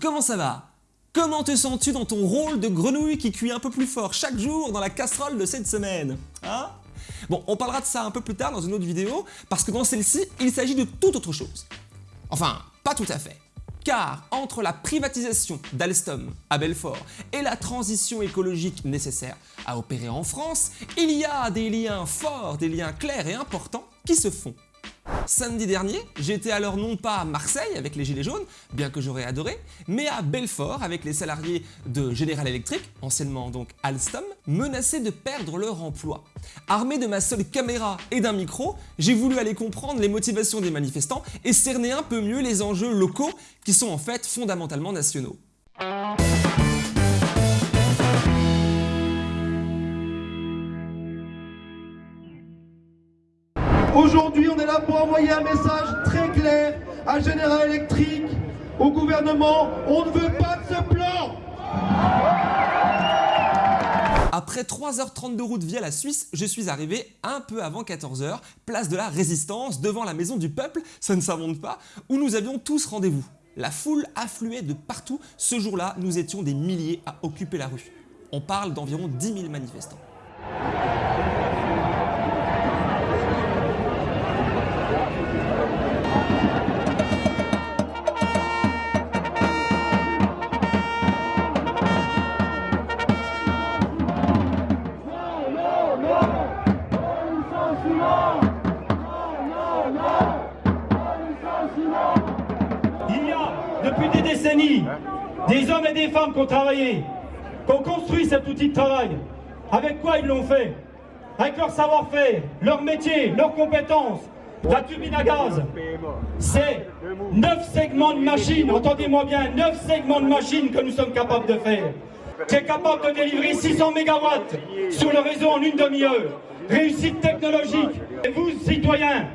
comment ça va? Comment te sens-tu dans ton rôle de grenouille qui cuit un peu plus fort chaque jour dans la casserole de cette semaine Hein? Bon, on parlera de ça un peu plus tard dans une autre vidéo, parce que dans celle-ci, il s'agit de toute autre chose. Enfin, pas tout à fait. Car entre la privatisation d'Alstom à Belfort et la transition écologique nécessaire à opérer en France, il y a des liens forts, des liens clairs et importants qui se font. Samedi dernier, j'étais alors non pas à Marseille avec les Gilets jaunes, bien que j'aurais adoré, mais à Belfort avec les salariés de General Electric, anciennement donc Alstom, menacés de perdre leur emploi. Armé de ma seule caméra et d'un micro, j'ai voulu aller comprendre les motivations des manifestants et cerner un peu mieux les enjeux locaux qui sont en fait fondamentalement nationaux. Aujourd'hui, on est là pour envoyer un message très clair à General Electric, au gouvernement, on ne veut pas de ce plan Après 3h30 de route via la Suisse, je suis arrivé un peu avant 14h, place de la Résistance, devant la maison du peuple, ça ne s'invente pas, où nous avions tous rendez-vous. La foule affluait de partout, ce jour-là, nous étions des milliers à occuper la rue. On parle d'environ 10 000 manifestants. Femmes qui ont travaillé, qui ont construit cet outil de travail. Avec quoi ils l'ont fait? Avec leur savoir-faire, leur métier, leurs compétences. La turbine à gaz, c'est 9 segments de machines, entendez-moi bien, 9 segments de machines que nous sommes capables de faire. qui est capable de délivrer 600 MW sur le réseau en une demi-heure. Réussite technologique. Et vous, citoyens,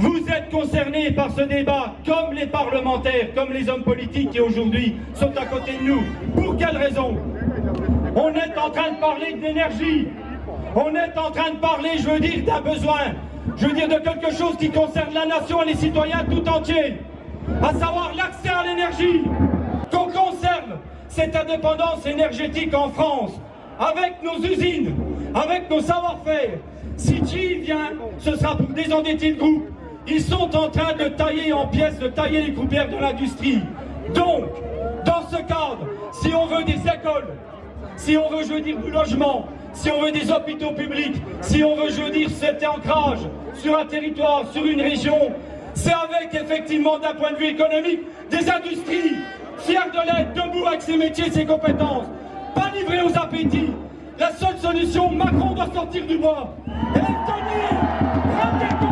vous êtes concernés par ce débat, comme les parlementaires, comme les hommes politiques qui aujourd'hui sont à côté de nous. Pour quelle raison? On est en train de parler d'énergie. On est en train de parler, je veux dire, d'un besoin. Je veux dire de quelque chose qui concerne la nation et les citoyens tout entiers. À savoir l'accès à l'énergie. Qu'on conserve cette indépendance énergétique en France, avec nos usines, avec nos savoir-faire. Si G vient, ce sera pour désendetter le groupe. Ils sont en train de tailler en pièces, de tailler les croupières de l'industrie. Donc, dans ce cadre, si on veut des écoles, si on veut, je veux dire, du logement, si on veut des hôpitaux publics, si on veut, je veux dire, cet ancrage sur un territoire, sur une région, c'est avec, effectivement, d'un point de vue économique, des industries fières de l'être, debout avec ses métiers, ses compétences, pas livrées aux appétits. La seule solution, Macron doit sortir du bois. Et tenir,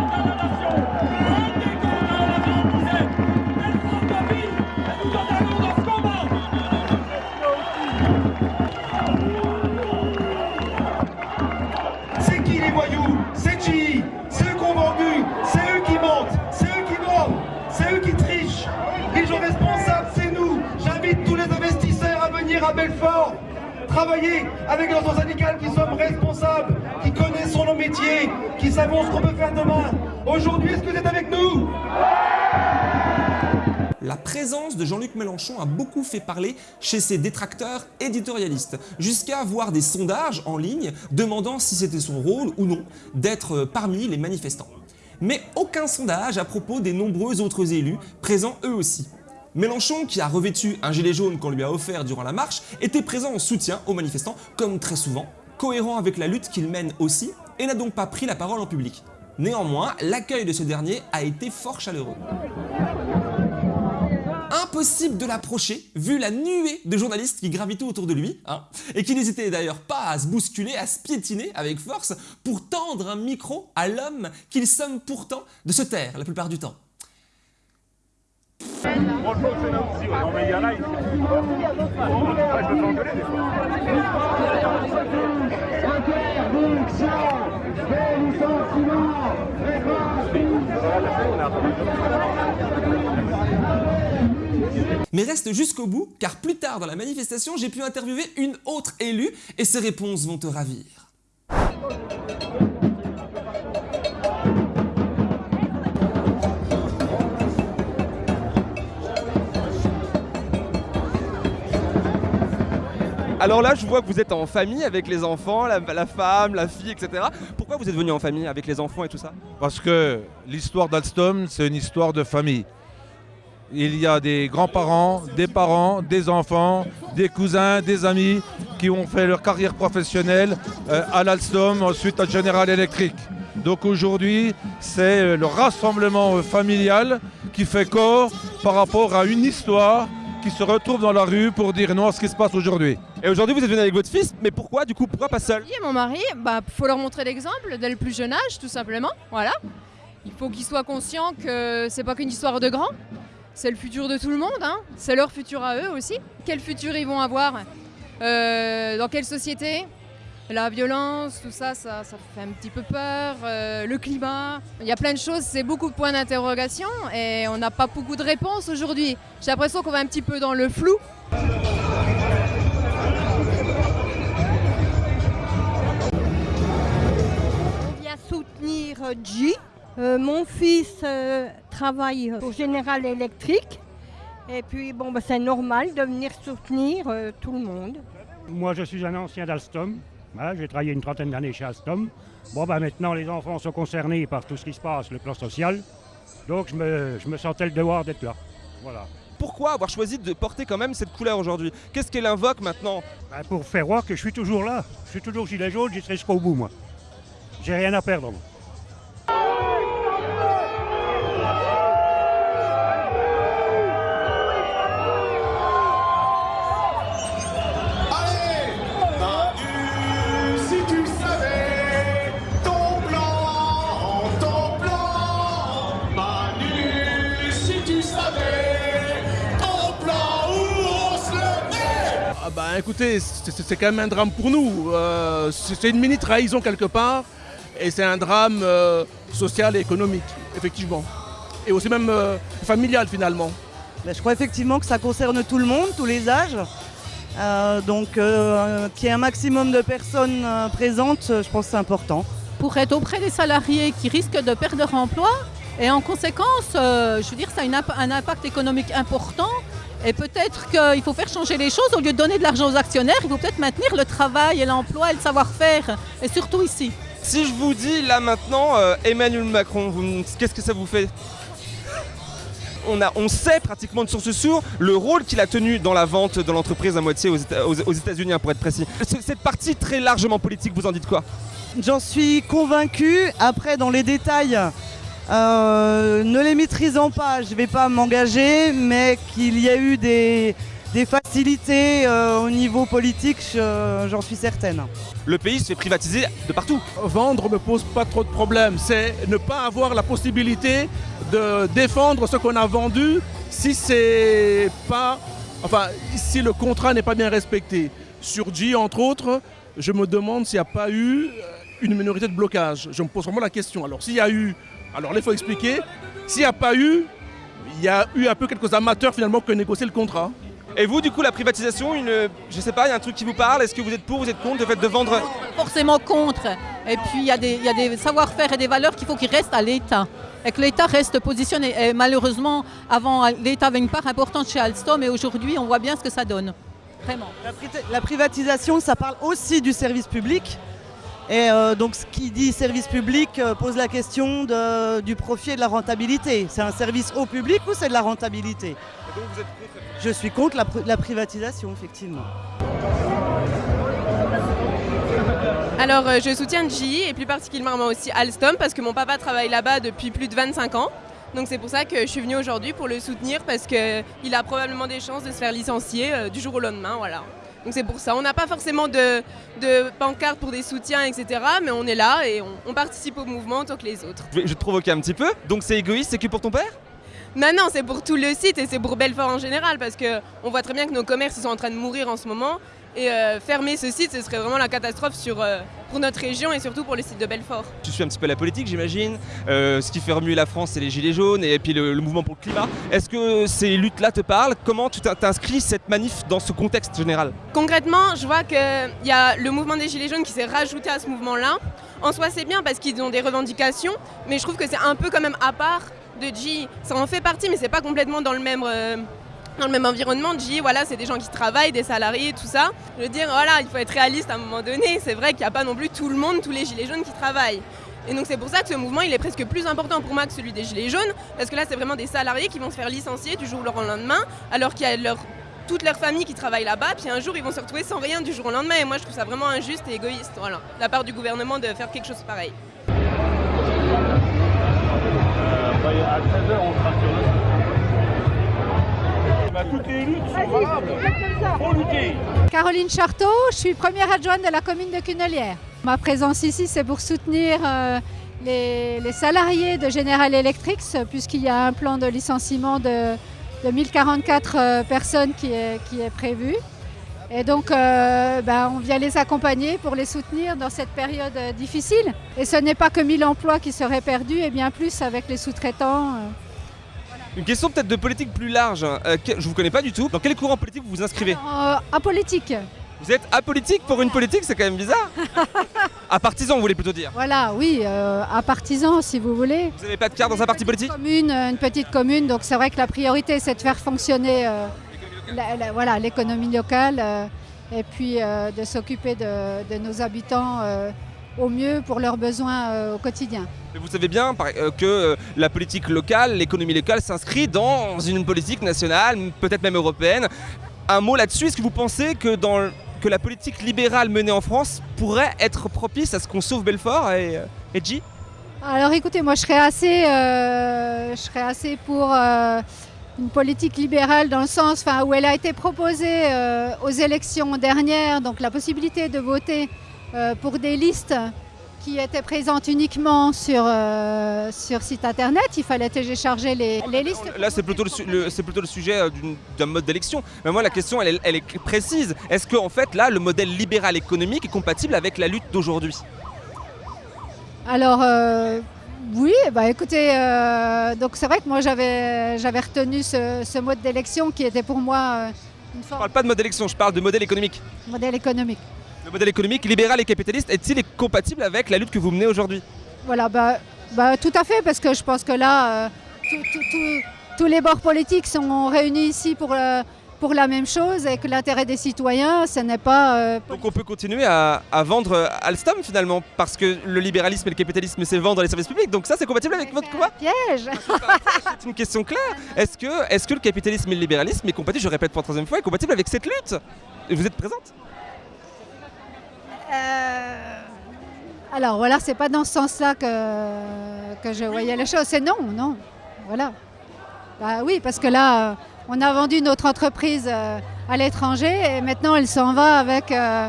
travailler avec nos syndicales qui sommes responsables, qui connaissons nos métiers, qui savons ce qu'on peut faire demain. Aujourd'hui, est-ce que vous êtes avec nous? La présence de Jean-Luc Mélenchon a beaucoup fait parler chez ses détracteurs éditorialistes, jusqu'à voir des sondages en ligne demandant si c'était son rôle ou non d'être parmi les manifestants. Mais aucun sondage à propos des nombreux autres élus présents eux aussi. Mélenchon, qui a revêtu un gilet jaune qu'on lui a offert durant la marche, était présent en soutien aux manifestants, comme très souvent, cohérent avec la lutte qu'il mène aussi, et n'a donc pas pris la parole en public. Néanmoins, l'accueil de ce dernier a été fort chaleureux. Impossible de l'approcher, vu la nuée de journalistes qui gravitaient autour de lui, hein, et qui n'hésitaient d'ailleurs pas à se bousculer, à se piétiner avec force pour tendre un micro à l'homme qu'ils somment pourtant de se taire la plupart du temps. Mais reste jusqu'au bout, car plus tard dans la manifestation, j'ai pu interviewer une autre élue et ses réponses vont te ravir. Alors là, je vois que vous êtes en famille avec les enfants, la, femme, la fille, etc. Pourquoi vous êtes venu en famille avec les enfants et tout ça? Parce que l'histoire d'Alstom, c'est une histoire de famille. Il y a des grands-parents, des parents, des enfants, des cousins, des amis qui ont fait leur carrière professionnelle euh, à l'Alstom, ensuite à General Electric. Donc aujourd'hui, c'est le rassemblement familial qui fait corps par rapport à une histoire qui se retrouve dans la rue pour dire non à ce qui se passe aujourd'hui. Et aujourd'hui, vous êtes venu avec votre fils, mais pourquoi du coup Pourquoi pas seul? Oui, mon mari, bah faut leur montrer l'exemple dès le plus jeune âge, tout simplement. Voilà. Il faut qu'ils soient conscients que c'est pas qu'une histoire de grands, c'est le futur de tout le monde, hein. c'est leur futur à eux aussi. Quel futur ils vont avoir Euh, Dans quelle société? La violence, tout ça, ça, ça fait un petit peu peur. Euh, le climat, il y a plein de choses, c'est beaucoup de points d'interrogation et on n'a pas beaucoup de réponses aujourd'hui. J'ai l'impression qu'on va un petit peu dans le flou. On vient soutenir G. Euh, mon fils euh, travaille au General Electric. Et puis, bon, bah, c'est normal de venir soutenir euh, tout le monde. Moi, je suis un ancien d'Alstom. J'ai travaillé une trentaine d'années chez Alstom. Bon, bah, maintenant, les enfants sont concernés par tout ce qui se passe, le plan social. Donc, je me, je me sentais le devoir d'être là. Voilà. Pourquoi avoir choisi de porter quand même cette couleur aujourd'hui? Qu'est-ce qu'elle invoque maintenant? Bah, pour faire voir que je suis toujours là. Je suis toujours gilet jaune, j'y serai jusqu'au bout, moi. J'ai rien à perdre. moi. Écoutez, c'est quand même un drame pour nous. Euh, c'est une mini trahison quelque part, et c'est un drame euh, social et économique, effectivement. Et aussi même euh, familial finalement. Ben, je crois effectivement que ça concerne tout le monde, tous les âges. Euh, donc euh, qu'il y ait un maximum de personnes euh, présentes, je pense que c'est important. pour être auprès des salariés qui risquent de perdre leur emploi. Et en conséquence, euh, je veux dire, ça a une un impact économique important. Et peut-être qu'il faut faire changer les choses. Au lieu de donner de l'argent aux actionnaires, il faut peut-être maintenir le travail et l'emploi et le savoir-faire. Et surtout ici. Si je vous dis là maintenant euh, Emmanuel Macron, qu'est-ce que ça vous fait? On, a, on sait pratiquement de source sûre le rôle qu'il a tenu dans la vente de l'entreprise à moitié aux, aux- aux États-Unis, hein, pour être précis. Cette partie très largement politique, vous en dites quoi? J'en suis convaincu. Après, dans les détails, euh, ne les maîtrisant pas, je ne vais pas m'engager, mais qu'il y a eu des, des facilités euh, au niveau politique, je- j'en suis certaine. Le pays se fait privatiser de partout. Vendre me pose pas trop de problèmes. C'est ne pas avoir la possibilité de défendre ce qu'on a vendu si c'est pas. Enfin, si le contrat n'est pas bien respecté. Sur G, entre autres, je me demande s'il n'y a pas eu euh, une minorité de blocage. Je me pose vraiment la question. Alors, s'il y a eu. Alors là, il faut expliquer. S'il n'y a pas eu, il y a eu un peu quelques amateurs finalement qui ont négocié le contrat. Et vous, du coup, la privatisation, une, je sais pas, il y a un truc qui vous parle Est-ce que vous êtes pour, vous êtes contre le fait de vendre Forcément contre. Et puis il y a des, savoir-faire et des valeurs qu'il faut qu'ils restent à l'État. Et que l'État reste positionné. Et malheureusement, avant, l'État avait une part importante chez Alstom et aujourd'hui, on voit bien ce que ça donne. Vraiment. La, pri- la privatisation, ça parle aussi du service public. Et euh, donc, ce qui dit service public euh, pose la question du profit et de la rentabilité. C'est un service au public ou c'est de la rentabilité? Je suis contre la, pri- la privatisation, effectivement. Alors euh, je soutiens GE et plus particulièrement aussi Alstom parce que mon papa travaille là-bas depuis plus de 25 ans. Donc c'est pour ça que je suis venue aujourd'hui pour le soutenir parce qu'il a probablement des chances de se faire licencier du jour au lendemain. Voilà. Donc c'est pour ça. On n'a pas forcément de, de pancarte pour des soutiens, etc. Mais on est là et on, on participe au mouvement autant que les autres. je vais, je vais te provoquer un petit peu. Donc c'est égoïste, c'est que pour ton père? Non, non, c'est pour tout le site et c'est pour Belfort en général parce qu'on voit très bien que nos commerces sont en train de mourir en ce moment. Et euh, fermer ce site, ce serait vraiment la catastrophe sur, euh, pour notre région et surtout pour le site de Belfort. Tu suis un petit peu la politique, j'imagine. Euh, ce qui fait remuer la France, c'est les gilets jaunes et puis le, le mouvement pour le climat. Est-ce que ces luttes-là te parlent? Comment tu t'in- t'inscris cette manif dans ce contexte général? Concrètement, je vois qu'il y a le mouvement des Gilets jaunes qui s'est rajouté à ce mouvement-là. En soi, c'est bien parce qu'ils ont des revendications, mais je trouve que c'est un peu quand même à part de G. Ça en fait partie, mais c'est pas complètement dans le même, dans le même environnement, GE, voilà, c'est des gens qui travaillent, des salariés, tout ça. Je veux dire, voilà, il faut être réaliste à un moment donné. C'est vrai qu'il n'y a pas non plus tout le monde, tous les gilets jaunes qui travaillent. Et donc c'est pour ça que ce mouvement, il est presque plus important pour moi que celui des gilets jaunes, parce que là, c'est vraiment des salariés qui vont se faire licencier du jour au lendemain, alors qu'il y a toute leur famille qui travaille là-bas, puis un jour, ils vont se retrouver sans rien du jour au lendemain. Et moi, je trouve ça vraiment injuste et égoïste, voilà, de la part du gouvernement de faire quelque chose pareil. à 13h, on sera bah, toutes les luttes sont valables. Faut lutter. Caroline Charteau, je suis première adjointe de la commune de Cunelière. Ma présence ici, c'est pour soutenir euh, les, les salariés de General Electric, puisqu'il y a un plan de licenciement de, de 1044 euh, personnes qui est, qui est prévu. Et donc, euh, ben, on vient les accompagner pour les soutenir dans cette période difficile. Et ce n'est pas que 1000 emplois qui seraient perdus, et bien plus avec les sous-traitants. Euh. Une question peut-être de politique plus large. Euh, que- je vous connais pas du tout. Dans quel courant politique vous vous inscrivez Euh, apolitique. Vous êtes apolitique pour une politique, c'est quand même bizarre. à partisan, vous voulez plutôt dire. Voilà, oui, euh, à partisans si vous voulez. Vous n'avez pas de carte dans un parti politique Commune, euh, une petite commune, donc c'est vrai que la priorité c'est de faire fonctionner euh, la- la- voilà, l'économie locale euh, et puis euh, de s'occuper de, de nos habitants euh, au mieux pour leurs besoins euh, au quotidien. Mais vous savez bien euh, que euh, la politique locale, l'économie locale s'inscrit dans une politique nationale, peut-être même européenne. Un mot là-dessus, est-ce que vous pensez que, dans, que la politique libérale menée en France pourrait être propice à ce qu'on sauve Belfort et, et Alors écoutez, moi je serais assez, euh, je serais assez pour euh, une politique libérale dans le sens enfin, où elle a été proposée euh, aux élections dernières, donc la possibilité de voter pour des listes qui étaient présentes uniquement sur, euh, sur site internet. Il fallait télécharger les, les listes. Là, c'est plutôt le, su- le- c'est plutôt le sujet euh, d'un mode d'élection. Mais moi, la question, elle, est- elle est précise. Est-ce que, en fait, là, le modèle libéral économique est compatible avec la lutte d'aujourd'hui? Alors euh, oui, bah écoutez, euh, donc c'est vrai que moi j'avais j'avais retenu ce, ce mode d'élection qui était pour moi euh, une Je forme parle pas de modèle d'élection, je parle de modèle économique. modèle économique. Le modèle économique libéral et capitaliste est-il compatible avec la lutte que vous menez aujourd'hui? Voilà, bah, bah, tout à fait, parce que je pense que là, euh, tout- tout- tout- tous les bords politiques sont réunis ici pour, euh, pour la même chose et que l'intérêt des citoyens, ce n'est pas... euh, Donc on peut continuer à, à vendre Alstom finalement, parce que le libéralisme et le capitalisme c'est vendre les services publics, donc ça c'est compatible avec votre combat piège. C'est une question claire. Est-ce que, est que le capitalisme et le libéralisme est compatible, je répète pour la troisième fois, est compatible avec cette lutte? Et Vous êtes présente? Alors voilà, c'est pas dans ce sens-là que, que je voyais les choses. C'est non, non. Voilà. Bah oui, parce que là, euh, on a vendu notre entreprise euh, à l'étranger et maintenant elle s'en va avec, euh,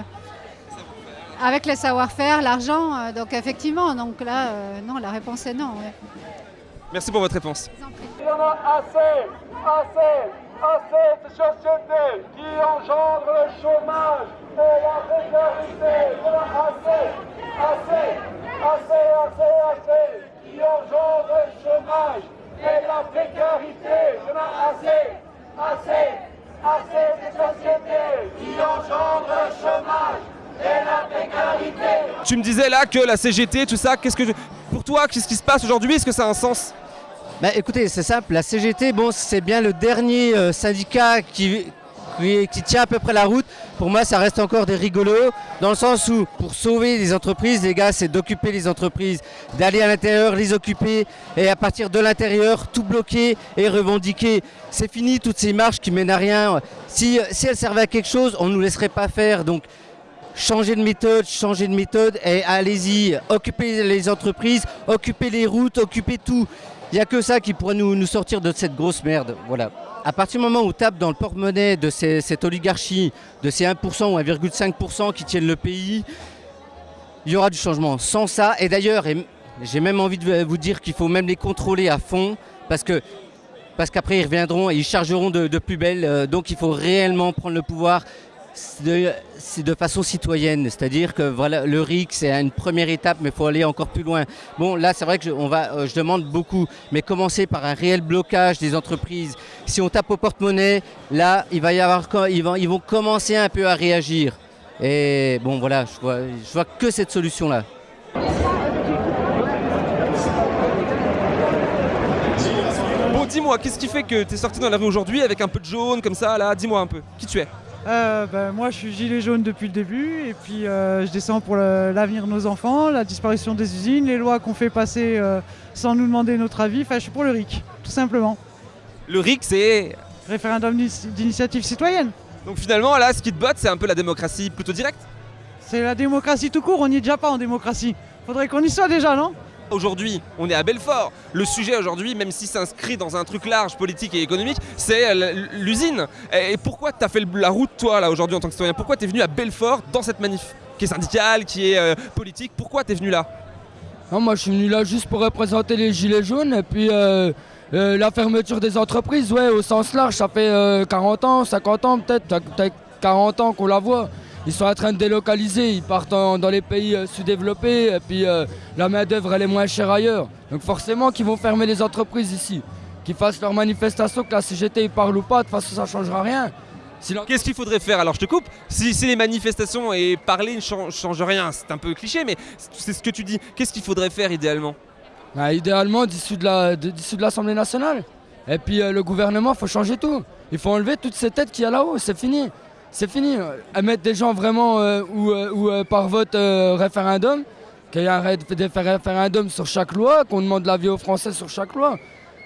avec le savoir-faire, l'argent. euh, donc effectivement, donc là, euh, non, la réponse est non. ouais. Merci pour votre réponse. Il y en a assez, assez, assez de sociétés qui engendrent le chômage Tu me disais là que la CGT, tout ça, qu'est-ce que je- pour toi, qu'est-ce qui se passe aujourd'hui? Est-ce que ça a un sens? Bah, écoutez, c'est simple, la CGT, bon, c'est bien le dernier euh, syndicat qui, qui, tient à peu près la route. Pour moi, ça reste encore des rigolos, dans le sens où, pour sauver les entreprises, les gars, c'est d'occuper les entreprises, d'aller à l'intérieur, les occuper, et à partir de l'intérieur, tout bloquer et revendiquer. C'est fini toutes ces marches qui mènent à rien. Si, elles servaient à quelque chose, on ne nous laisserait pas faire. Donc, changer de méthode, changer de méthode et allez-y, occupez les entreprises, occupez les routes, occupez tout. Il n'y a que ça qui pourrait nous, nous sortir de cette grosse merde. Voilà. À partir du moment où on tape dans le porte-monnaie de cette oligarchie, de ces 1% ou 1,5% qui tiennent le pays, il y aura du changement. Sans ça, et d'ailleurs, j'ai même envie de vous dire qu'il faut même les contrôler à fond, parce que parce qu'après ils reviendront et ils chargeront de, de plus belle. euh, donc il faut réellement prendre le pouvoir de, façon citoyenne. C'est-à-dire que voilà, le RIC, c'est une première étape, mais il faut aller encore plus loin. Bon, là, c'est vrai que on va, euh, je demande beaucoup, mais commencer par un réel blocage des entreprises. Si on tape au porte-monnaie, là, il va y avoir, ils vont, ils vont commencer un peu à réagir. Et bon, voilà, je vois, je vois que cette solution-là. Bon, dis-moi, qu'est-ce qui fait que t'es sorti dans la rue aujourd'hui avec un peu de jaune comme ça, là? Dis-moi un peu, qui tu es? Euh, ben, moi, je suis gilet jaune depuis le début et puis euh, je descends pour l'avenir de nos enfants, la disparition des usines, les lois qu'on fait passer euh, sans nous demander notre avis. Enfin, je suis pour le RIC, tout simplement. Le RIC, c'est. Référendum d'ini- d'initiative citoyenne. Donc finalement, là, ce qui te botte, c'est un peu la démocratie plutôt directe? C'est la démocratie tout court, on n'y est déjà pas en démocratie. Faudrait qu'on y soit déjà, non? Aujourd'hui, on est à Belfort. Le sujet aujourd'hui, même si s'inscrit dans un truc large, politique et économique, c'est l'usine. Et pourquoi t'as fait la route, toi, là, aujourd'hui, en tant que citoyen? Pourquoi t'es venu à Belfort dans cette manif Qui est syndicale, qui est euh, politique? Pourquoi t'es venu là? Non, moi je suis venu là juste pour représenter les gilets jaunes et puis euh, euh, la fermeture des entreprises, ouais, au sens large, ça fait euh, 40 ans, 50 ans peut-être, peut-être 40 ans qu'on la voit. Ils sont en train de délocaliser, ils partent en- dans les pays euh, sous-développés et puis euh, la main-d'œuvre elle est moins chère ailleurs. Donc forcément qu'ils vont fermer les entreprises ici. Qu'ils fassent leur manifestation, que la CGT y parle ou pas, de toute façon ça changera rien. Qu'est-ce qu'il faudrait faire? Alors je te coupe. Si, si les manifestations et parler ne change, change rien, c'est un peu cliché, mais c'est ce que tu dis. Qu'est-ce qu'il faudrait faire idéalement? Bah, idéalement, d'issue de l'Assemblée nationale. Et puis euh, le gouvernement, il faut changer tout. Il faut enlever toutes ces têtes qu'il y a là-haut, c'est fini. C'est fini. À mettre des gens vraiment euh, euh, euh, par vote euh, référendum, qu'il y ait un ré- des référendums sur chaque loi, qu'on demande l'avis aux Français sur chaque loi.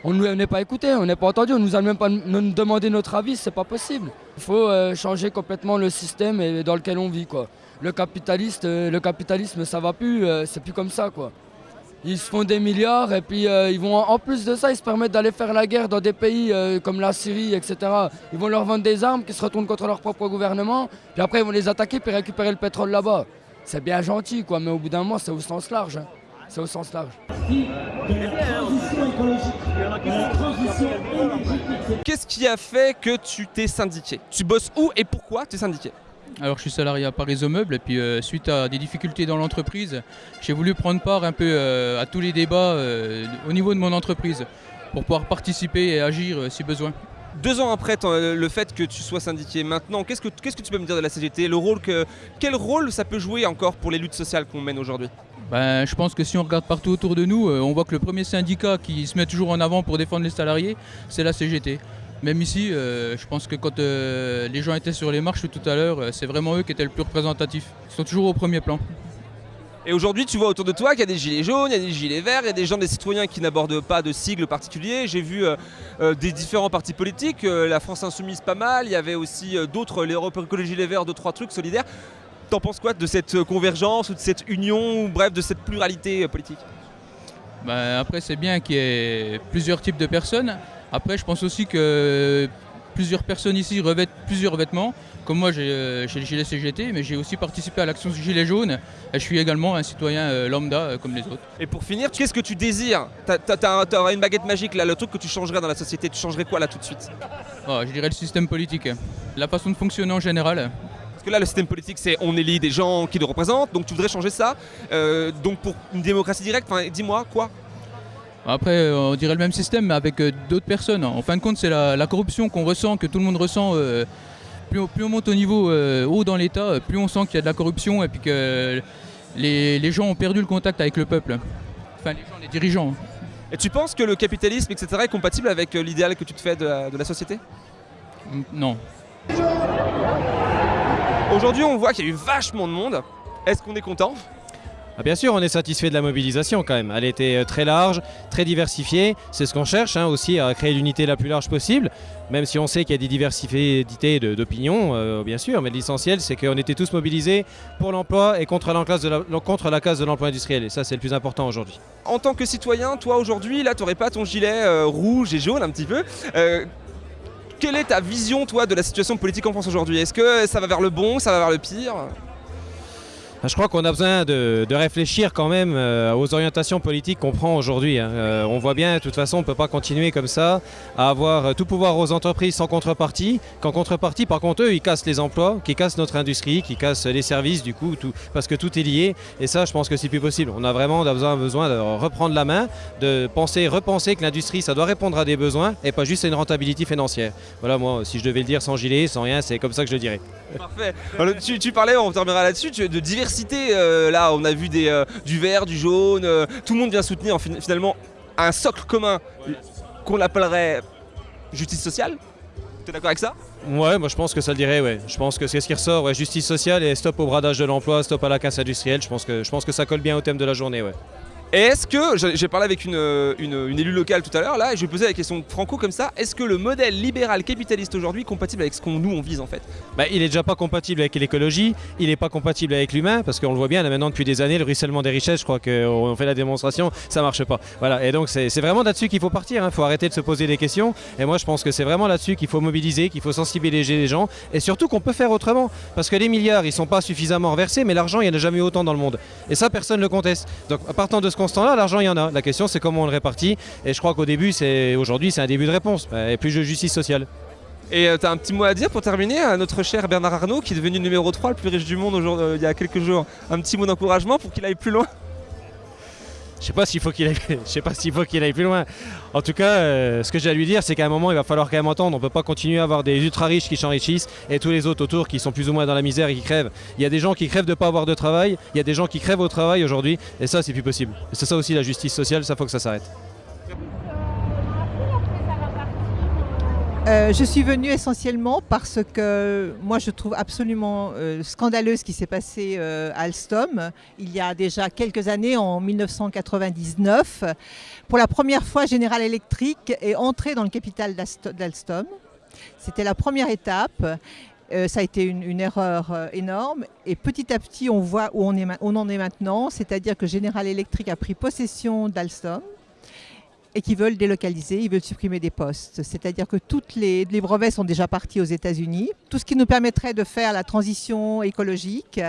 On n'est pas écouté, on n'est pas entendu, on nous a même pas demander notre avis, c'est pas possible. Il faut euh, changer complètement le système dans lequel on vit. Le euh, capitalisme ça va plus, euh, c'est plus comme ça. Ils se font des milliards et puis euh, ils vont en plus de ça ils se permettent d'aller faire la guerre dans des pays euh, comme la Syrie etc. Ils vont leur vendre des armes qui se retournent contre leur propre gouvernement puis après ils vont les attaquer puis récupérer le pétrole là-bas. C'est bien gentil quoi mais au bout d'un moment c'est au sens large. hein. C'est au sens large. Qu'est-ce qui a fait que tu t'es syndiqué? Tu bosses où et pourquoi tu es syndiqué? Alors je suis salarié à Paris Meubles et puis euh, suite à des difficultés dans l'entreprise, j'ai voulu prendre part un peu euh, à tous les débats euh, au niveau de mon entreprise pour pouvoir participer et agir si besoin. Deux ans après le fait que tu sois syndiqué, maintenant, qu'est-ce que, qu'est-ce que tu peux me dire de la CGT le rôle que, Quel rôle ça peut jouer encore pour les luttes sociales qu'on mène aujourd'hui? Ben, je pense que si on regarde partout autour de nous, on voit que le premier syndicat qui se met toujours en avant pour défendre les salariés, c'est la CGT. Même ici, euh, je pense que quand euh, les gens étaient sur les marches tout à l'heure, euh, c'est vraiment eux qui étaient le plus représentatifs. Ils sont toujours au premier plan. Et aujourd'hui, tu vois autour de toi qu'il y a des gilets jaunes, il y a des gilets verts, il y a des gens, des citoyens qui n'abordent pas de sigle particulier. J'ai vu euh, des différents partis politiques, la France Insoumise pas mal, il y avait aussi d'autres, l'Europe Écologie Les Verts, deux, trois trucs solidaires. T'en penses quoi de cette convergence ou de cette union, ou bref, de cette pluralité politique? Ben, après, c'est bien qu'il y ait plusieurs types de personnes. Après, je pense aussi que plusieurs personnes ici revêtent plusieurs vêtements. Comme moi, j'ai euh, j'ai le gilet CGT, mais j'ai aussi participé à l'action Gilet jaune. Et je suis également un citoyen euh, lambda euh, comme les autres. Et pour finir, qu'est-ce que tu désires? T'aurais une baguette magique là, le truc que tu changerais dans la société, tu changerais quoi là tout de suite? Ah, je dirais le système politique. La façon de fonctionner en général. Parce que là, le système politique, c'est on élit des gens qui le représentent, donc tu voudrais changer ça. Euh, donc pour une démocratie directe, dis-moi quoi? Après, euh, on dirait le même système, mais avec euh, d'autres personnes. En fin de compte, c'est la, la corruption qu'on ressent, que tout le monde ressent. euh, plus, on, plus on monte au niveau haut dans l'État, plus on sent qu'il y a de la corruption et puis que les, les gens ont perdu le contact avec le peuple. Enfin, les gens, les dirigeants. Et tu penses que le capitalisme, etc., est compatible avec l'idéal que tu te fais de la, de la société? Non. Aujourd'hui, on voit qu'il y a eu vachement de monde. Est-ce qu'on est content? Ah, bien sûr, on est satisfait de la mobilisation quand même. Elle était euh, très large, très diversifiée. C'est ce qu'on cherche hein, aussi, à créer l'unité la plus large possible. Même si on sait qu'il y a des diversités d'opinions, euh, bien sûr. Mais l'essentiel, c'est qu'on était tous mobilisés pour l'emploi et contre la, classe de la- contre casse de l'emploi industriel. Et ça, c'est le plus important aujourd'hui. En tant que citoyen, toi aujourd'hui, là, t'aurais pas ton gilet euh, rouge et jaune un petit peu. Quelle est ta vision, toi, de la situation politique en France aujourd'hui? Est-ce que ça va vers le bon, ça va vers le pire? Je crois qu'on a besoin de, réfléchir quand même euh, aux orientations politiques qu'on prend aujourd'hui. hein. Euh, on voit bien, de toute façon, on ne peut pas continuer comme ça, à avoir euh, tout pouvoir aux entreprises sans contrepartie. Qu'en contrepartie, par contre, eux, ils cassent les emplois, qui cassent notre industrie, qui cassent les services, du coup, parce que tout est lié. Et ça, je pense que c'est plus possible. On a vraiment besoin, de reprendre la main, de penser, repenser que l'industrie, ça doit répondre à des besoins et pas juste à une rentabilité financière. Voilà, moi, si je devais le dire sans gilet, sans rien, c'est comme ça que je le dirais. Parfait. Tu, parlais, on terminera là-dessus, de diversité. Euh, là, on a vu euh, du vert, du jaune. euh, tout le monde vient soutenir en fin- finalement un socle commun. qu'on l'appellerait justice sociale T'es d'accord avec ça? Ouais, moi je pense que ça le dirait, ouais. Je pense que c'est ce qui ressort, ouais. Justice sociale et stop au bradage de l'emploi, stop à la casse industrielle. Je pense, que, je pense que ça colle bien au thème de la journée, ouais. Et est-ce que, j'ai parlé avec une, une- une élue locale tout à l'heure là, et je vais poser la question franco comme ça, est-ce que le modèle libéral capitaliste aujourd'hui est compatible avec ce qu'on nous on vise en fait? Bah, il est déjà pas compatible avec l'écologie, il est pas compatible avec l'humain, parce qu'on le voit bien là maintenant depuis des années, le ruissellement des richesses, je crois qu'on fait la démonstration, ça marche pas. Voilà, et donc c'est vraiment là-dessus qu'il faut partir, il faut arrêter de se poser des questions, et moi je pense que c'est vraiment là-dessus qu'il faut mobiliser, qu'il faut sensibiliser les gens, et surtout qu'on peut faire autrement, parce que les milliards ils sont pas suffisamment reversés, mais l'argent il n'y en a jamais eu autant dans le monde, et ça personne ne le conteste. Donc partant constat-là, l'argent il y en a, la question c'est comment on le répartit, et je crois qu'au début, c'est aujourd'hui c'est un début de réponse, et plus de justice sociale. Et euh, t'as un petit mot à dire pour terminer à notre cher Bernard Arnault qui est devenu numéro 3 le plus riche du monde euh, il y a quelques jours? Un petit mot d'encouragement pour qu'il aille plus loin? Je sais pas s'il faut qu'il aille, sais pas s'il faut qu'il aille plus loin. En tout cas, euh, ce que j'ai à lui dire, c'est qu'à un moment, il va falloir quand même entendre. On peut pas continuer à avoir des ultra riches qui s'enrichissent et tous les autres autour qui sont plus ou moins dans la misère et qui crèvent. Il y a des gens qui crèvent de pas avoir de travail. Il y a des gens qui crèvent au travail aujourd'hui, et ça, c'est plus possible. C'est ça aussi la justice sociale. Ça faut que ça s'arrête. Euh, je suis venue essentiellement parce que moi je trouve absolument euh, scandaleux ce qui s'est passé euh, à Alstom il y a déjà quelques années, en 1999. Pour la première fois, General Electric est entré dans le capital d'Alst- d'Alstom. C'était la première étape. Ça a été une, erreur énorme et petit à petit on voit où on en est maintenant, c'est-à-dire que General Electric a pris possession d'Alstom et qui veulent délocaliser, ils veulent supprimer des postes. C'est-à-dire que les, les brevets sont déjà partis aux États-Unis. Tout ce qui nous permettrait de faire la transition écologique,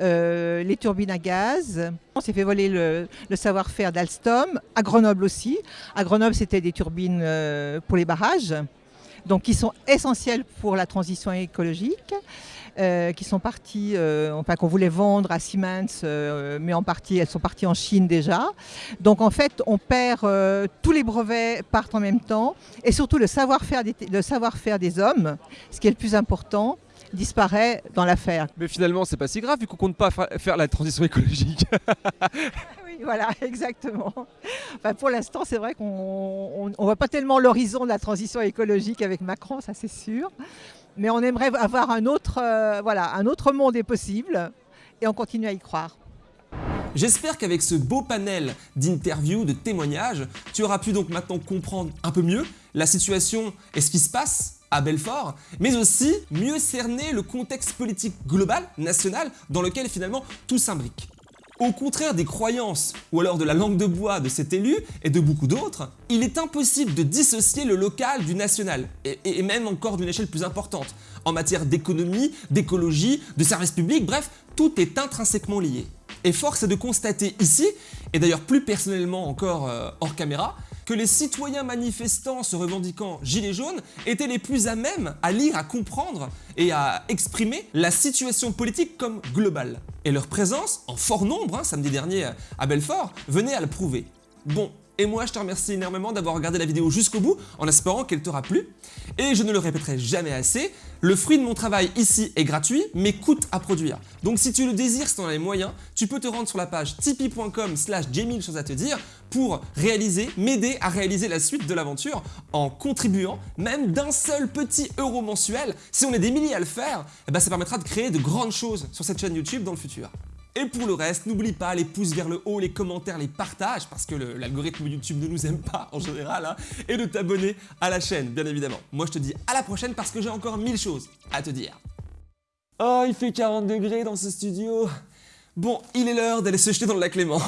euh, les turbines à gaz. On s'est fait voler le, le savoir-faire d'Alstom, à Grenoble aussi. À Grenoble, c'était des turbines euh, pour les barrages, donc qui sont essentielles pour la transition écologique. Euh, qui sont parties, euh, enfin qu'on voulait vendre à Siemens, euh, mais en partie, elles sont parties en Chine déjà. Donc en fait, on perd tous les brevets partent en même temps, et surtout le savoir-faire des, le savoir-faire des hommes, ce qui est le plus important, disparaît dans l'affaire. Mais finalement, c'est pas si grave vu qu'on compte pas fa- faire la transition écologique. Oui, voilà, exactement. Enfin, pour l'instant, c'est vrai qu'on ne voit pas tellement l'horizon de la transition écologique avec Macron, ça c'est sûr. Mais on aimerait avoir un autre, euh, voilà, un autre monde est possible, et on continue à y croire. J'espère qu'avec ce beau panel d'interviews, de témoignages, tu auras pu donc maintenant comprendre un peu mieux la situation et ce qui se passe à Belfort, mais aussi mieux cerner le contexte politique global, national, dans lequel finalement tout s'imbrique. Au contraire des croyances ou alors de la langue de bois de cet élu et de beaucoup d'autres, il est impossible de dissocier le local du national, et, même encore d'une échelle plus importante, en matière d'économie, d'écologie, de services publics, bref, tout est intrinsèquement lié. Et force est de constater ici, et d'ailleurs plus personnellement encore euh, hors caméra, que les citoyens manifestants se revendiquant gilets jaunes étaient les plus à même à lire, à comprendre et à exprimer la situation politique comme globale. Et leur présence, en fort nombre, hein, samedi dernier à Belfort, venait à le prouver. Bon, et moi je te remercie énormément d'avoir regardé la vidéo jusqu'au bout en espérant qu'elle t'aura plu. Et je ne le répéterai jamais assez, le fruit de mon travail ici est gratuit mais coûte à produire. Donc si tu le désires, si tu en as les moyens, tu peux te rendre sur la page tipeee.com slash choses à te dire pour réaliser, m'aider à réaliser la suite de l'aventure en contribuant même d'un seul petit euro mensuel. Si on est des milliers à le faire, eh ben, ça permettra de créer de grandes choses sur cette chaîne YouTube dans le futur. Et pour le reste, n'oublie pas les pouces vers le haut, les commentaires, les partages, parce que l'algorithme YouTube ne nous aime pas en général, hein, et de t'abonner à la chaîne, bien évidemment. Moi je te dis à la prochaine parce que j'ai encore mille choses à te dire. Oh, il fait 40 degrés dans ce studio. Bon, il est l'heure d'aller se jeter dans le lac Léman.